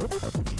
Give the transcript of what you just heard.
Oh,